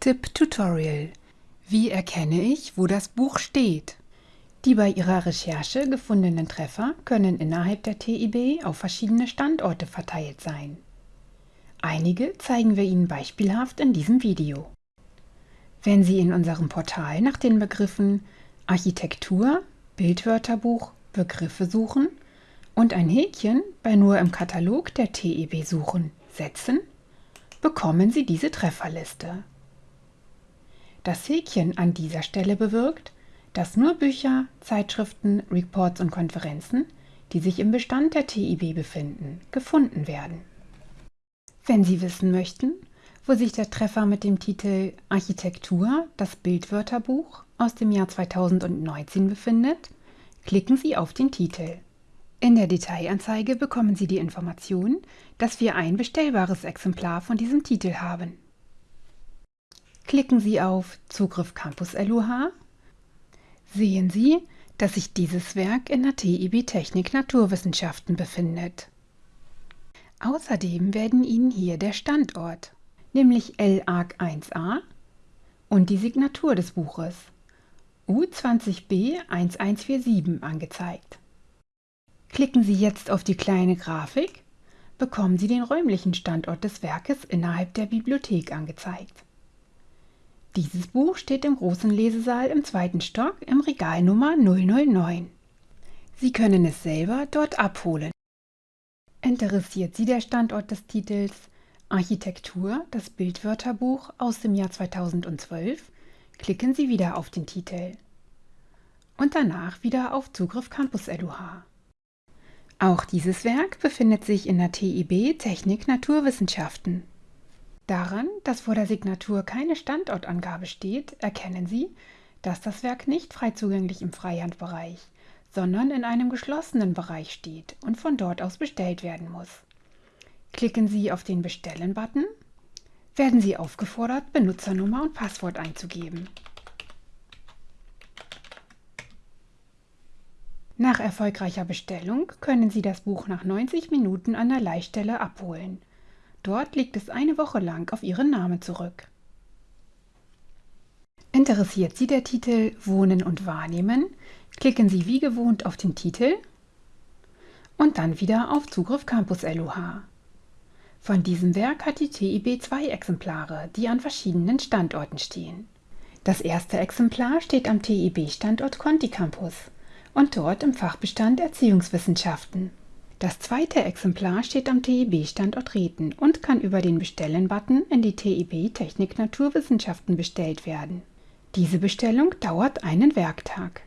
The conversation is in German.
Tipp-Tutorial Wie erkenne ich, wo das Buch steht? Die bei Ihrer Recherche gefundenen Treffer können innerhalb der TIB auf verschiedene Standorte verteilt sein. Einige zeigen wir Ihnen beispielhaft in diesem Video. Wenn Sie in unserem Portal nach den Begriffen Architektur, Bildwörterbuch, Begriffe suchen und ein Häkchen bei nur im Katalog der TEB suchen setzen, bekommen Sie diese Trefferliste. Das Häkchen an dieser Stelle bewirkt, dass nur Bücher, Zeitschriften, Reports und Konferenzen, die sich im Bestand der TIB befinden, gefunden werden. Wenn Sie wissen möchten, wo sich der Treffer mit dem Titel Architektur, das Bildwörterbuch aus dem Jahr 2019 befindet, klicken Sie auf den Titel. In der Detailanzeige bekommen Sie die Information, dass wir ein bestellbares Exemplar von diesem Titel haben. Klicken Sie auf Zugriff Campus LUH, sehen Sie, dass sich dieses Werk in der TIB Technik Naturwissenschaften befindet. Außerdem werden Ihnen hier der Standort, nämlich LAG 1a und die Signatur des Buches U20b 1147 angezeigt. Klicken Sie jetzt auf die kleine Grafik, bekommen Sie den räumlichen Standort des Werkes innerhalb der Bibliothek angezeigt. Dieses Buch steht im großen Lesesaal im zweiten Stock im Regal Nummer 009. Sie können es selber dort abholen. Interessiert Sie der Standort des Titels Architektur, das Bildwörterbuch aus dem Jahr 2012, klicken Sie wieder auf den Titel und danach wieder auf Zugriff Campus LUH. Auch dieses Werk befindet sich in der TIB Technik Naturwissenschaften. Daran, dass vor der Signatur keine Standortangabe steht, erkennen Sie, dass das Werk nicht frei zugänglich im Freihandbereich, sondern in einem geschlossenen Bereich steht und von dort aus bestellt werden muss. Klicken Sie auf den Bestellen-Button, werden Sie aufgefordert, Benutzernummer und Passwort einzugeben. Nach erfolgreicher Bestellung können Sie das Buch nach 90 Minuten an der Leihstelle abholen. Dort liegt es eine Woche lang auf Ihren Namen zurück. Interessiert Sie der Titel Wohnen und Wahrnehmen, klicken Sie wie gewohnt auf den Titel und dann wieder auf Zugriff Campus LUH. Von diesem Werk hat die TIB zwei Exemplare, die an verschiedenen Standorten stehen. Das erste Exemplar steht am TIB-Standort Conti Campus und dort im Fachbestand Erziehungswissenschaften. Das zweite Exemplar steht am TIB-Standort Reten und kann über den Bestellen-Button in die TIB Technik Naturwissenschaften bestellt werden. Diese Bestellung dauert einen Werktag.